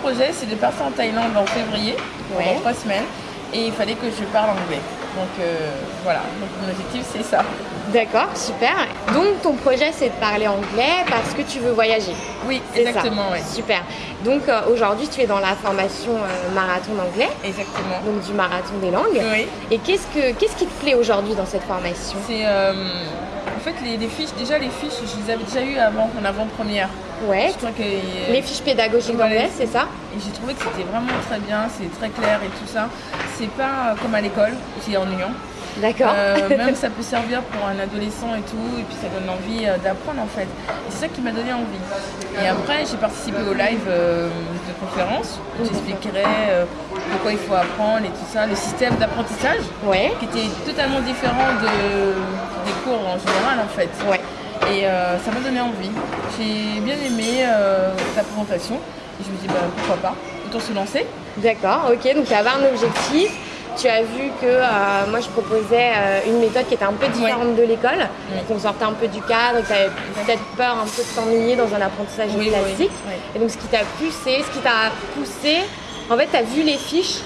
projet, c'est de partir en Thaïlande en février, pendant trois semaines, et il fallait que je parle anglais. Donc euh, voilà, donc mon objectif c'est ça. D'accord, super. Donc ton projet c'est de parler anglais parce que tu veux voyager. Oui, exactement. oui. Super. Donc euh, aujourd'hui tu es dans la formation euh, marathon d'anglais. Exactement. Donc du marathon des langues. Oui. Et qu'est-ce que qu'est-ce qui te plaît aujourd'hui dans cette formation? C'est en fait les, fiches, déjà les fiches, je les avais déjà eues avant, en avant-première. Ouais. Je crois que, les fiches pédagogiques d'anglais, c'est ça Et j'ai trouvé que c'était vraiment très bien, c'est très clair et tout ça. C'est pas comme à l'école, c'est ennuyant. D'accord. Euh, même ça peut servir pour un adolescent et tout, et puis ça donne envie euh, d'apprendre en fait. C'est ça qui m'a donné envie. Et après, j'ai participé au live euh, de conférence où j'expliquerai pourquoi il faut apprendre et tout ça, le système d'apprentissage ouais. qui était totalement différent de, des cours en général en fait. Ouais. Et ça m'a donné envie. J'ai bien aimé ta présentation. Et je me dis, bah, pourquoi pas, autant se lancer. D'accord, ok, donc tu avais un objectif tu as vu que euh, moi je proposais euh, une méthode qui était un peu différente de l'école, qu'on sortait un peu du cadre, et que tu avais peut-être peur un peu de t'ennuyer dans un apprentissage classique. Et donc ce qui t'a poussé, ce qui t'a poussé, en fait tu as vu les fiches,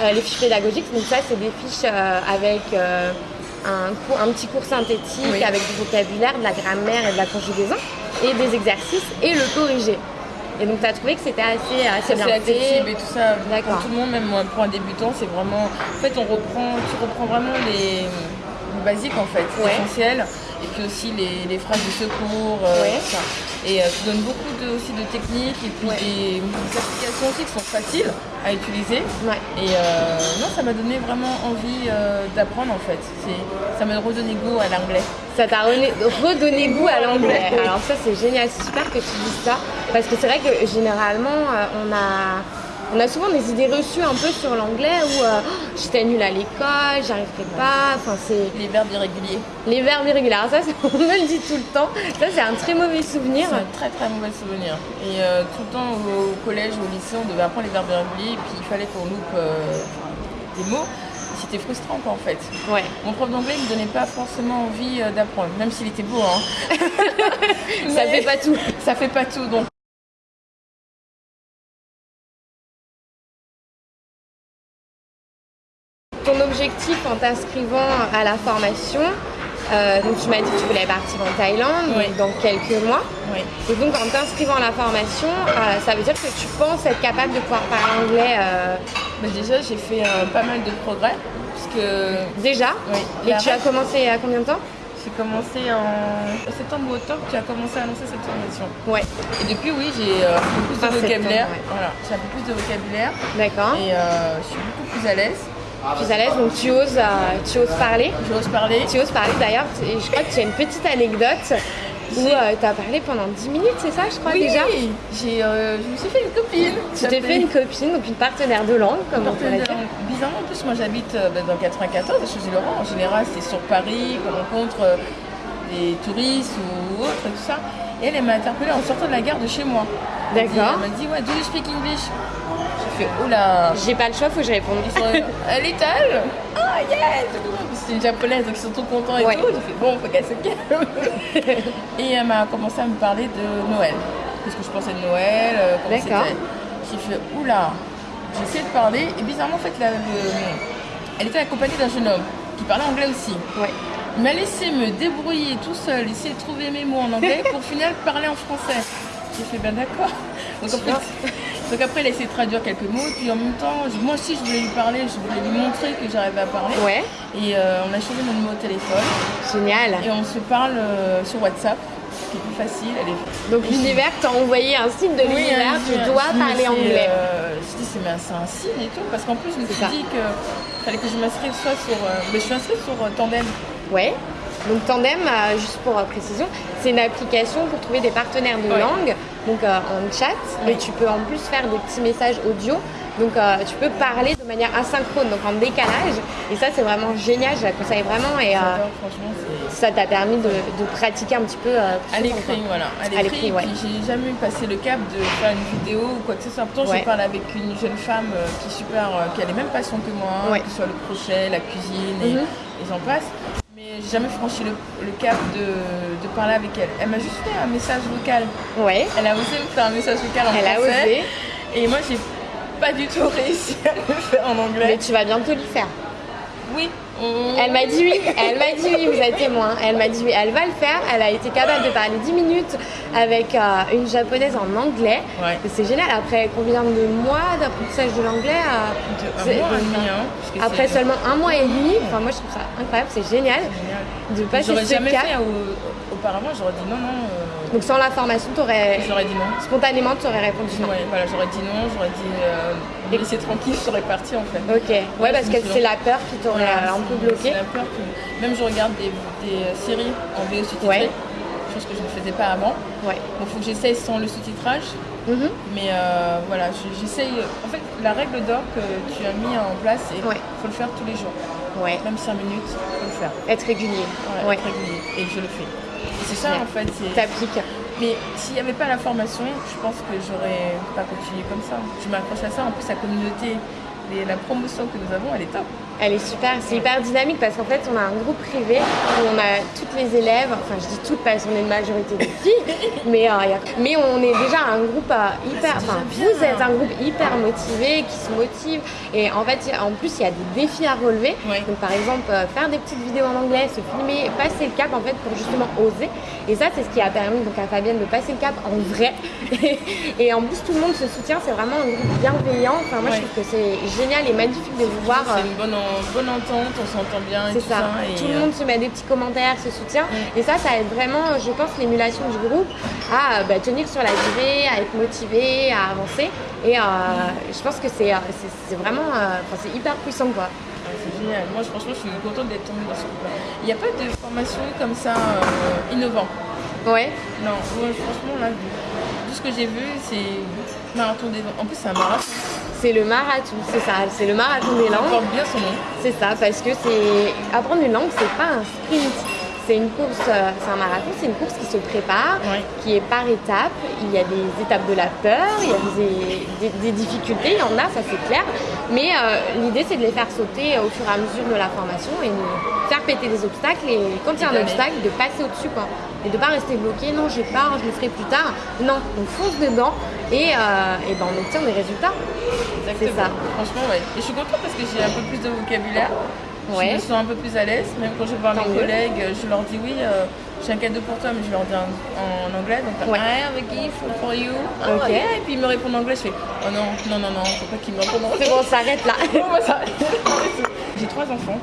euh, les fiches pédagogiques, donc ça c'est des fiches avec un, un, petit cours synthétique avec du vocabulaire, de la grammaire et de la conjugaison, et des exercices, et le corriger. Et donc, tu as trouvé que c'était assez, assez bien accessible et tout ça. Pour tout le monde, même pour un débutant, c'est vraiment. En fait, on reprend, tu reprends vraiment les, basiques en fait, essentiels. Et puis aussi les, phrases de secours. Euh, et euh, tu donnes beaucoup de, aussi de techniques et puis des, applications aussi qui sont faciles à utiliser. Et euh, non, ça m'a donné vraiment envie d'apprendre en fait. Ça m'a redonné goût à l'anglais. Ça t'a redonné goût à l'anglais. Alors ça c'est génial, c'est super que tu dises ça. Parce que c'est vrai que généralement on a on a souvent des idées reçues un peu sur l'anglais où euh, j'étais nulle à l'école, j'arriverai pas. Enfin, c'est les verbes irréguliers. Les verbes irréguliers. Alors ça, on me le dit tout le temps. Ça, c'est un très mauvais souvenir. C'est un très très mauvais souvenir. Et euh, tout le temps au, collège ou au lycée, on devait apprendre les verbes irréguliers et puis il fallait qu'on loupe euh, des mots. C'était frustrant quoi en fait. Ouais. Mon prof d'anglais ne me donnait pas forcément envie d'apprendre, même s'il était beau. Hein. ça fait pas tout. Ça fait pas tout. Donc t'inscrivant à la formation, euh, donc tu m'as dit que tu voulais partir en Thaïlande dans quelques mois. Et donc en t'inscrivant à la formation, euh, ça veut dire que tu penses être capable de pouvoir parler anglais euh... Bah, Déjà j'ai fait euh, pas mal de progrès. Puisque... Déjà Et, tu as commencé à combien de temps? J'ai commencé en septembre ou octobre, tu as commencé à annoncer cette formation. Ouais. Et depuis, oui, j'ai un peu plus de vocabulaire. Voilà, j'ai un peu plus de vocabulaire. D'accord. Et je suis beaucoup plus à l'aise plus à l'aise, donc tu oses, euh, tu oses parler. oses parler. Tu oses parler d'ailleurs, je crois que tu as une petite anecdote où euh, tu as parlé pendant 10 minutes, c'est ça, je crois oui, déjà? j'ai, euh, je me suis fait une copine. Tu t'es fait une copine, donc une partenaire de langue, comme on pourrait dire. Bizarrement, en plus, moi j'habite bah, dans 94, à Chauzy-Laurent. En général, c'est sur Paris qu'on rencontre des touristes ou autres, tout ça. Et elle, elle m'a interpellée en sortant de la gare de chez moi. D'accord. Elle m'a dit, ouais, do you speak English? Fait, oula. J'ai pas le choix, faut que je réponde. Elle est elle Ah, yes C'était une japonaise, donc ils sont trop contents et tout. J'ai fait, bon, faut qu'elle se calme. et elle m'a commencé à me parler de Noël. Qu'est-ce que je pensais de Noël euh, D'accord. J'ai fait, oula. J'ai essayé de parler, et bizarrement, en fait, la, elle était accompagnée d'un jeune homme qui parlait anglais aussi. Ouais. Il m'a laissé me débrouiller tout seul, essayer de trouver mes mots en anglais pour finir parler en français. J'ai fait ben d'accord. Donc, donc, après, il a essayé de traduire quelques mots, puis en même temps, moi aussi je voulais lui parler, je voulais lui montrer que j'arrivais à parler. Ouais. Et euh, on a changé mon numéro de téléphone. Génial. Et on se parle euh, sur WhatsApp qui est plus facile. Elle est... Donc l'univers t'a envoyé un signe de l'univers, tu dois parler anglais. Euh, je me suis dit c'est un signe et tout, parce qu'en plus je me suis dit qu'il fallait que je m'inscrive soit sur... mais je suis inscrite sur Tandem. Ouais. Donc Tandem, euh, juste pour euh, précision, c'est une application pour trouver des partenaires de langue, donc euh, en chat, et tu peux en plus faire des petits messages audio. Donc tu peux parler de manière asynchrone, donc en décalage. Et ça c'est vraiment génial, je la conseille vraiment. Et ça t'a permis de, pratiquer un petit peu à l'écrit, voilà. À l'écrit, ouais. j'ai jamais passé le cap de faire une vidéo ou quoi que ce soit. Pourtant, je parle avec une jeune femme qui est super, qui a les mêmes passions que moi, que ce soit le crochet, la cuisine et, mhm. et j'en passe j'ai jamais franchi le, cap de, parler avec elle. Elle m'a juste fait un message vocal. Ouais. Elle a osé me faire un message vocal en elle français. Elle a osé. Et moi, j'ai pas du tout réussi à le faire en anglais. Mais tu vas bientôt le faire. Oui. Elle m'a dit oui, elle m'a dit oui, vous êtes témoin. Elle m'a dit oui, elle va le faire. Elle a été capable de parler 10 minutes avec euh, une japonaise en anglais. Ouais. C'est génial. Après combien de mois d'apprentissage de l'anglais euh, Un mois et demi, hein, Après seulement un mois et demi. Enfin, moi je trouve ça incroyable, c'est génial Génial. de passer ce jamais cap. fait au- auparavant, j'aurais dit non, non. euh, Donc sans la formation, t'aurais J'aurais dit non. spontanément t'aurais répondu non. Ouais, voilà, j'aurais dit non, j'aurais dit euh, me laisser tranquille, je serais partie en fait. Ok. Ouais, parce que c'est la peur qui t'aurait euh, un peu c'est- bloqué. c'est la peur que- Même je regarde des, des séries en VO sous-titré, Ouais. chose que je ne faisais pas avant. Ouais. Bon, faut que j'essaye sans le sous-titrage, Mhm. mais euh, voilà, je- j'essaye. En fait, la règle d'or que tu as mis en place, c'est Ouais. faut le faire tous les jours, Ouais. même 5 minutes, faut le faire. Être régulier. Ouais, être régulier. Et je le fais. C'est ça en fait. T'appliques. Mais s'il n'y avait pas la formation, je pense que j'aurais pas continué comme ça. Je m'accroche à ça. En plus, la communauté, les- la promotion que nous avons, elle est top. Elle est super, c'est hyper dynamique parce qu'en fait on a un groupe privé où on a toutes les élèves, enfin je dis toutes parce qu'on est une majorité de filles, mais, euh, mais on est déjà un groupe euh, hyper, enfin vous êtes un groupe hyper motivé, qui se motive et en fait en plus il y a des défis à relever. Ouais. Donc par exemple euh, faire des petites vidéos en anglais, se filmer, passer le cap en fait pour justement oser. Et ça c'est ce qui a permis donc à Fabienne de passer le cap en vrai. et en plus tout le monde se soutient, c'est vraiment un groupe bienveillant. Enfin moi je trouve que c'est génial et magnifique de vous voir. euh, C'est une bonne, en- bonne entente, on s'entend bien et tout ça. ça. et, Tout le euh, monde se met des petits commentaires, se soutient. Et ça, ça aide vraiment, je pense, l'émulation du groupe à bah, tenir sur la durée, à être motivé, à avancer. Et euh, je pense que c'est euh, vraiment, euh, enfin, c'est hyper puissant, quoi. c'est génial. Moi, je- franchement, je suis contente d'être tombée dans ce groupe-là. Il n'y a pas de formation comme ça euh, innovant. Ouais. Non, moi, franchement, là, tout ce que j'ai vu, c'est marathon des En plus, c'est un marathon. C'est le marathon, c'est ça, c'est le marathon des langues. bien son nom. C'est ça, parce que c'est apprendre une langue, c'est pas un sprint. C'est une course, euh, c'est un marathon, c'est une course qui se prépare, qui est par étapes. Il y a des étapes de la peur, il y a des, des- des difficultés, il y en a, ça c'est clair. Mais euh, l'idée c'est de les faire sauter au fur et à mesure de la formation et de faire péter les obstacles. Et quand il y a un obstacle, de passer au-dessus quoi. Et de pas rester bloqué, non j'ai peur, je le ferai plus tard. Non, on fonce dedans et, euh, et ben, on obtient des résultats. Exactement. ça. Franchement, ouais. Et je suis contente parce que j'ai un peu plus de vocabulaire. Ouais. Je me sens un peu plus à l'aise. Même quand je vais voir Tant mes mieux. collègues, je leur dis oui, euh, j'ai un cadeau pour toi, mais je leur dis en, en anglais. Donc, Ouais. I have a gift for you. Ok. yeah. Et puis ils me répondent en anglais. Je fais oh non, non, non, non, faut pas qu'ils me répondent en C'est anglais. bon, on s'arrête là. J'ai trois enfants.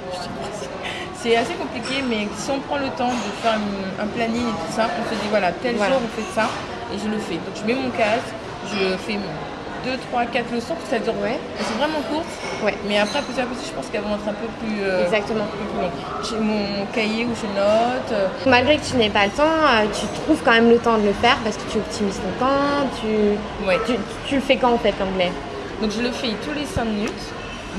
C'est assez compliqué, mais si on prend le temps de faire un planning et tout ça, on se dit voilà, tel Voilà. jour on fait ça et je le fais. Donc je mets mon casque, je fais 2, 3, 4 leçons, ça dure. Ouais. Elles sont vraiment courtes, Ouais. mais après petit à petit, je pense qu'elles vont être un peu plus. euh, Exactement. plus. J'ai mon cahier où je note. euh, Malgré que tu n'aies pas le temps, euh, tu trouves quand même le temps de le faire parce que tu optimises ton temps, tu, ouais. tu, tu le fais quand en fait l'anglais? Donc je le fais tous les 5 minutes.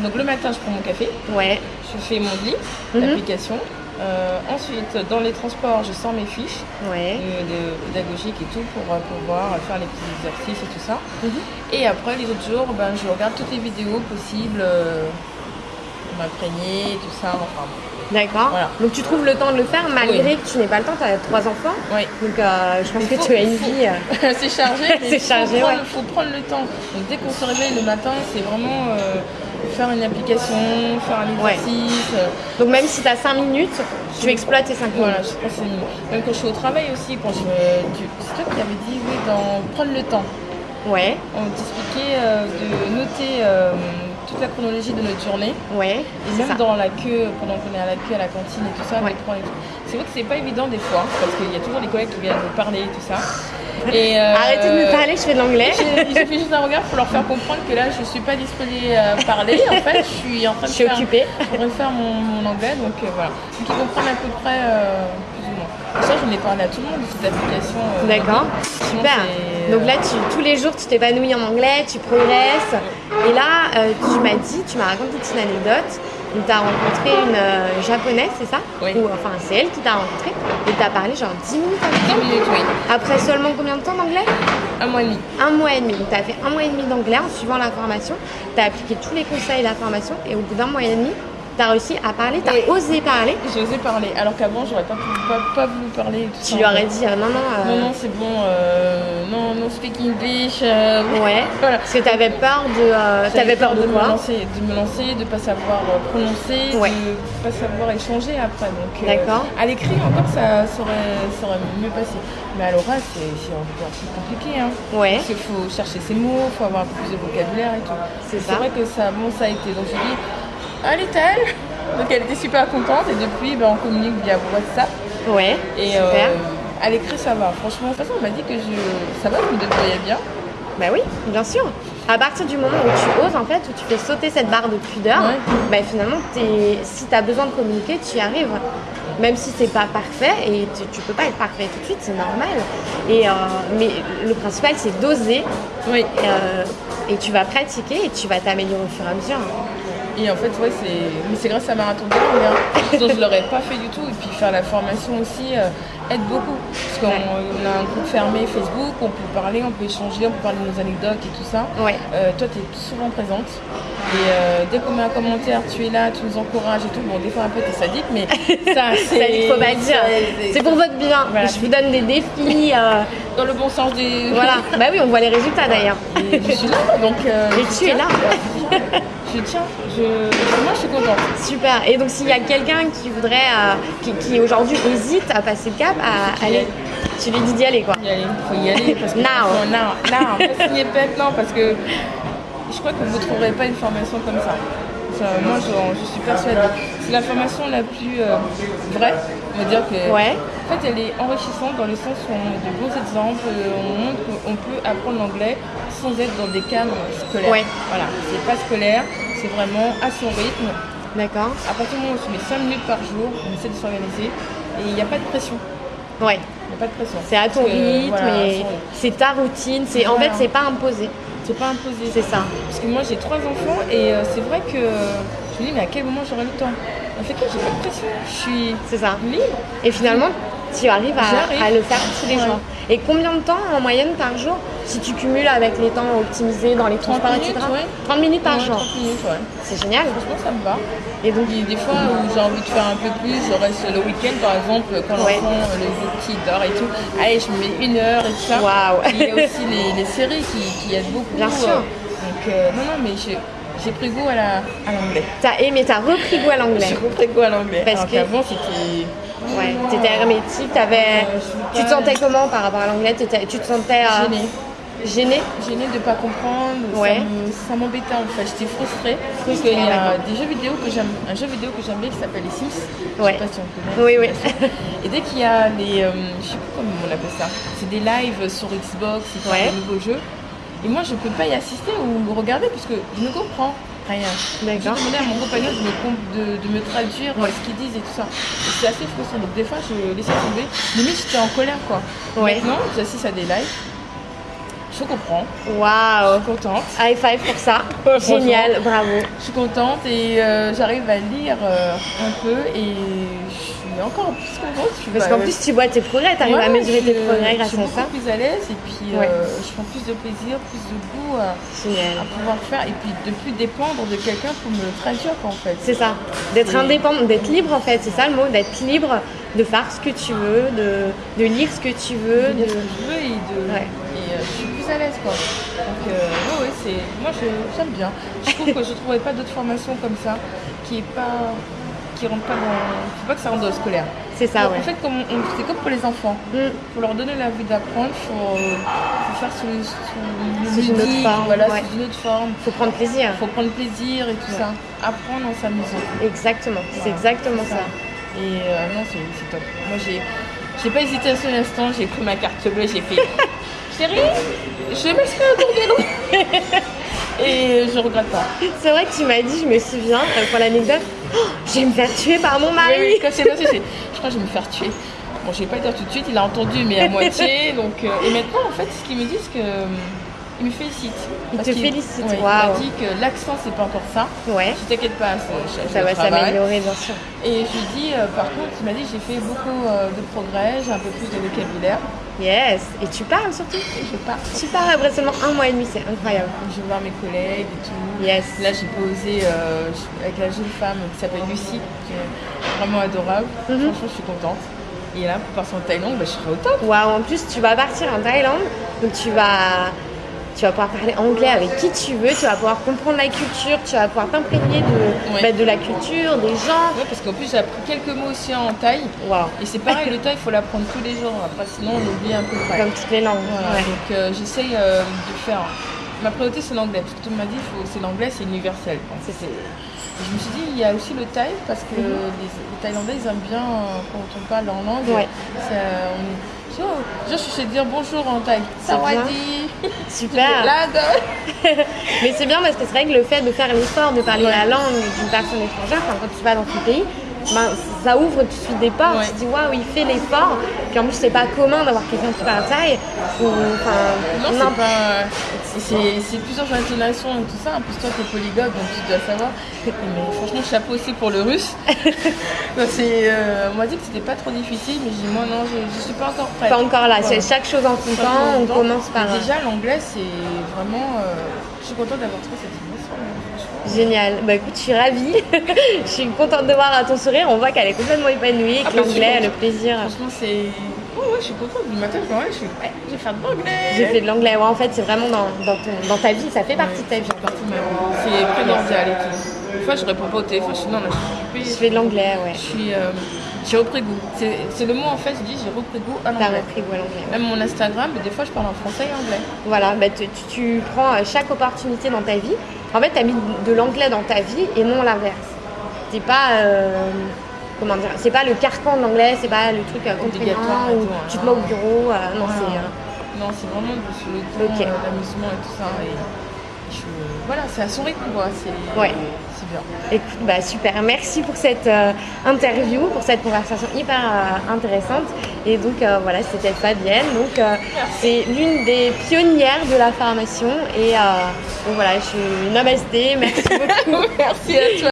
Donc le matin, je prends mon café, Ouais. je fais mon lit, Mhm. l'application. Euh, ensuite, dans les transports, je sors mes fiches. Ouais. euh, de pédagogique et tout pour euh, pouvoir faire les petits exercices et tout ça. Mhm. Et après, les autres jours, ben, je regarde toutes les vidéos possibles euh, pour m'imprégner et tout ça. Enfin, D'accord. Voilà. Donc tu trouves le temps de le faire malgré Oui. que tu n'aies pas le temps, tu as trois enfants. oui. Donc euh, je pense Il que faut- tu as une faut- vie. euh, c'est chargé. C'est faut chargé, prendre- ouais. faut prendre le temps. Donc dès qu'on se réveille le matin, c'est vraiment euh, faire une application, faire un exercice. euh, Donc même si tu as 5 minutes, tu exploites tes 5 minutes. Voilà, je. Même quand je suis au travail aussi, quand je tu- c'est toi qui avais dit oui, dans prendre le temps. Ouais. On t'expliquait euh, de noter euh, toute la chronologie de notre journée. Ouais. Et même ça. dans la queue, pendant qu'on est à la queue à la cantine et tout ça, Ouais. tout. C'est vrai que c'est pas évident des fois, parce qu'il y a toujours des collègues qui viennent nous parler et tout ça. Et, euh, Arrêtez de me parler, je fais de l'anglais. j'ai- fait juste un regard pour leur faire comprendre que là, je suis pas disposée à parler. En fait, je suis en train de Je suis faire, occupée. en train de faire mon, mon anglais, donc euh, voilà. Donc ils comprennent à peu près euh, plus ou moins. Ça, j'en ai parlé à tout le monde de cette application. euh, D'accord. Super. Donc là, tu, tous les jours, tu t'épanouis en anglais, tu progresses. Et là, euh, tu m'as dit, tu m'as raconté une anecdote. Tu as rencontré une euh, japonaise, c'est ça? Oui. Ou enfin, c'est elle qui t'a rencontré. Et tu as parlé genre 10 minutes avec 10 elle? minutes, oui. Après seulement combien de temps d'anglais? Un mois et demi. Un mois et demi. Donc, tu as fait un mois et demi d'anglais en suivant la formation. Tu as appliqué tous les conseils de la formation. Et au bout d'un mois et demi, T'as réussi à parler, t'as osé parler. J'ai osé parler, alors qu'avant j'aurais pas, pas, pas, voulu parler. Tout tu lui aurais dit euh, non, non. Euh... Non, non, c'est bon, euh, non, non, speak English. Euh, ouais. voilà. Parce que t'avais peur de. t'avais peur, de, quoi me lancer, De me lancer, de pas savoir prononcer, ouais. de pas savoir échanger après. Donc, D'accord. À l'écrit, encore, ça, ça, aurait, ça aurait mieux passé. Mais à l'oral, c'est encore plus compliqué. Hein. Ouais. Parce qu'il faut chercher ses mots, il faut avoir un peu plus de vocabulaire et tout. C'est ça. C'est vrai que ça, bon, ça a été. Donc je dis elle est elle Donc elle était super contente et depuis ben, on communique via WhatsApp. Ouais. Et super. Euh, à l'écrit ça va. Franchement, de toute façon on m'a dit que je... ça va, je me débrouillais bien. Bah oui, bien sûr. À partir du moment où tu oses, en fait, où tu fais sauter cette barre de pudeur, bah, finalement, si tu as besoin de communiquer, tu y arrives. Même si c'est pas parfait, et tu, tu, peux pas être parfait tout de suite, c'est normal. Et, euh, mais le principal, c'est d'oser. Oui. Euh, et tu vas pratiquer et tu vas t'améliorer au fur et à mesure. Et en fait, ouais, c'est, c'est grâce à Marathon langue. Hein. Sinon, je l'aurais pas fait du tout. Et puis faire la formation aussi euh, aide beaucoup. Parce qu'on a un groupe fermé Facebook, on peut parler, on peut échanger, on peut parler de nos anecdotes et tout ça. Ouais. Euh, toi, tu es souvent présente. Et euh, dès qu'on met un commentaire, tu es là, tu nous encourages et tout. Bon, des fois un peu t'es sadique, mais ça, c'est. faut pas dire. C'est pour votre bien. Je vous donne des défis. Dans le bon sens des. Voilà. bah oui, on voit les résultats d'ailleurs. je suis là, donc. et tu es là. je tiens, je, moi je suis contente. Super. Et donc s'il y a quelqu'un qui voudrait, euh, qui, aujourd'hui hésite à passer le cap, à aller, tu lui dis d'y aller quoi. Il faut y aller parce que now. non, non, PEP, non, parce que je crois que vous ne trouverez pas une formation comme ça. moi je, suis persuadée. C'est la formation la plus euh, vraie, on va dire que. Ouais. En fait, elle est enrichissante dans le sens où on a de bons exemples, on montre qu'on peut apprendre l'anglais sans être dans des cadres scolaires. Ouais. Voilà, c'est pas scolaire, c'est vraiment à son rythme. D'accord. À partir du moment où on se met 5 minutes par jour, on essaie de s'organiser et il n'y a pas de pression. Ouais. Il n'y a pas de pression. C'est à ton rythme et c'est ta routine. C'est En fait, c'est pas imposé. C'est pas imposé. C'est ça. Parce que moi, j'ai trois enfants et euh, c'est vrai que je me dis, mais à quel moment j'aurai le temps? En fait, j'ai pas de pression. Je suis c'est ça. libre. Et finalement, tu arrives à, le faire tous les jours. Et combien de temps en moyenne par jour si tu cumules avec les temps optimisés dans les transports, etc. 30 minutes par jour. 30 minutes, ouais. C'est génial. Franchement, ça me va. Et donc, il y a des fois où j'ai envie de faire un peu plus, je reste le week-end par exemple, quand l'enfant, le petit dort et tout. Allez, je mets une heure et tout ça. Waouh. Il y a aussi les, séries qui, qui, aident beaucoup. Bien sûr. Donc, euh, non, non, mais j'ai pris goût à l'anglais. T'as aimé, t'as repris goût à l'anglais. J'ai repris goût à l'anglais. Parce qu'avant, c'était Ouais, tu étais hermétique, avais... tu te sentais comment par rapport à l'anglais? Tu te sentais euh... gênée. Gênée? Gênée de ne pas comprendre, ouais. ça m'embêtait en fait, j'étais frustrée. Parce qu'il y a des jeux vidéo que j'aime, un jeu vidéo que j'aime bien qui s'appelle les Sims. Ouais. Je sais pas si on connaît. Oui, oui. Et dès qu'il y a les, euh, je sais plus comment on appelle ça, c'est des lives sur Xbox, c'est ouais. des nouveaux jeux. Et moi je peux pas y assister ou regarder puisque je ne comprends rien. D'accord. Je demandais à mon compagnon de me, de, me traduire ce qu'ils disent et tout ça. C'est assez frustrant. Donc des fois, je laissais tomber. Limite, j'étais en colère, quoi. Ouais. Maintenant, j'assiste à des lives. Je comprends. Waouh. Je suis contente. High five pour ça. Génial, bravo. Je suis contente et euh, j'arrive à lire euh, un peu et je suis encore plus contente. Parce qu'en plus, tu vois tes progrès, tu arrives à mesurer tes progrès grâce à ça. Je suis plus à l'aise et puis euh, je prends plus de plaisir, plus de goût à, pouvoir faire et puis de plus dépendre de quelqu'un pour me traduire en fait. C'est ça, d'être indépendant, d'être libre en fait, c'est ça le mot, d'être libre de faire ce que tu veux, de, de lire ce que tu veux. De, de... ce que je veux et de. Plus à l'aise quoi. Donc euh, ouais, c'est. Moi j'aime bien. Je trouve que je ne trouverais pas d'autres formations comme ça qui est pas qui rentrent pas dans. Faut pas que ça rentre dans le scolaire. C'est ça, ouais. En fait, comme c'est comme pour les enfants. Mm. Pour leur donner la vie d'apprendre, il faut, faire sous, sous, une autre forme. Voilà, ouais. sous une autre forme. Faut prendre plaisir. Faut prendre plaisir et tout ça. Apprendre en s'amusant. Exactement, c'est exactement ça. Et euh, non, c'est top. Moi, j'ai. J'ai pas hésité à ce instant, j'ai pris ma carte bleue, j'ai fait Chérie, je m'inscris à ton vélo Et je regrette pas. C'est vrai que tu m'as dit, je me souviens, euh, pour l'anecdote, oh, je vais me faire tuer par mon mari. Oui, quand c'est je crois que je vais me faire tuer. Bon, je vais pas dire tout de suite, il a entendu, mais à moitié. Donc, euh, et maintenant, en fait, ce qu'il me dit, c'est que il me félicite. Il te félicite, Il m'a dit que l'accent, c'est pas encore ça. Ouais. Je t'inquiète pas, ça va s'améliorer, bien sûr. Et je lui dis, euh, par contre, il m'a dit j'ai fait beaucoup de progrès, j'ai un peu plus de vocabulaire. Yes. Et tu parles surtout Je pars. Tu pars après seulement un mois et demi, c'est incroyable. Je vais voir mes collègues et tout. Yes. Là, j'ai posé euh, avec la jeune femme qui s'appelle Lucie, qui est vraiment adorable. Mhm. Franchement, je suis contente. Et là, pour partir en Thaïlande, bah, je serai au top. Waouh, en plus, tu vas partir en Thaïlande, donc tu vas, tu vas pouvoir parler anglais avec qui tu veux, tu vas pouvoir comprendre la culture, tu vas pouvoir t'imprégner de, Ouais. bah, de la culture, des gens. Ouais, parce qu'en plus, j'ai appris quelques mots aussi en thaï. Waouh, Et c'est pareil, le thaï, il faut l'apprendre tous les jours. Après, sinon, on oublie un peu comme toutes les langues. Voilà, ouais. donc euh, j'essaye euh, de faire. Ma priorité c'est l'anglais, parce que tout le monde m'a dit c'est l'anglais, c'est universel. Je me suis dit il y a aussi le thaï, parce que les, les Thaïlandais ils aiment bien euh, quand on parle en langue. Ouais. Ça, on je, je sais dire bonjour en thaï. C'est bien. Sawadee. Super. Mais c'est bien parce que c'est vrai que le fait de faire l'effort de parler Ouais. la langue d'une personne étrangère, quand tu vas dans ton pays, ben, ça ouvre tout de suite des portes. Ouais. Tu te dis waouh, il fait l'effort. Puis en plus, c'est pas commun d'avoir quelqu'un qui parle thaï. Ou, enfin, Non, c'est pas. C'est plusieurs intonations et tout ça. En plus, toi, t'es polyglotte, donc tu dois savoir. Mais franchement, chapeau aussi pour le russe. Bah, c'est, euh, on m'a dit que c'était pas trop difficile, mais j'ai dit, moi, non, je, je suis pas encore prête. Pas encore là. Voilà. C'est chaque chose en son temps. On commence par. Déjà, l'anglais, c'est vraiment. euh, je suis contente d'avoir trouvé cette dimension. franchement. Génial. Bah écoute, je suis ravie. je suis contente de voir à ton sourire. On voit qu'elle est complètement épanouie, que Après, je suis l'anglais, le plaisir. Franchement, c'est. Ouais, je suis contente. Du matin, quand même, je suis. Ouais, je vais faire de l'anglais. J'ai fait de l'anglais. Ouais, en fait, c'est vraiment dans, dans, ton- dans ta vie. Ça fait partie de ta vie. C'est primordial et tout. Des fois, je réponds pas au téléphone. Je suis non, là, je suis occupée. Je fais de l'anglais, ouais. Je suis. euh, j'ai repris goût. C'est c'est le mot en fait, je dis j'ai repris goût à T'as l'anglais. repris goût à l'anglais. ouais. Même mon Instagram, des fois je parle en français et anglais. Voilà, bah, tu, tu- tu prends euh, chaque opportunité dans ta vie. En fait, tu as mis de l'anglais dans ta vie et non l'inverse. C'est pas. euh, comment dire C'est pas le carcan de l'anglais, c'est pas le truc euh, contraignant où tout, hein. tu te mets au bureau. euh, non, c'est. euh, Non, c'est vraiment sur le ton, Ok. euh, l'amusement et tout ça. Et je, voilà, c'est à son rythme quoi. C'est Ouais. c'est bien. Écoute, bah, super. Merci pour cette euh, interview, pour cette conversation hyper euh, intéressante. Et donc, euh, voilà, c'était Fabienne. Donc, euh, c'est l'une des pionnières de la formation. Et euh, donc, voilà, je suis namasté. Merci beaucoup. Merci à toi.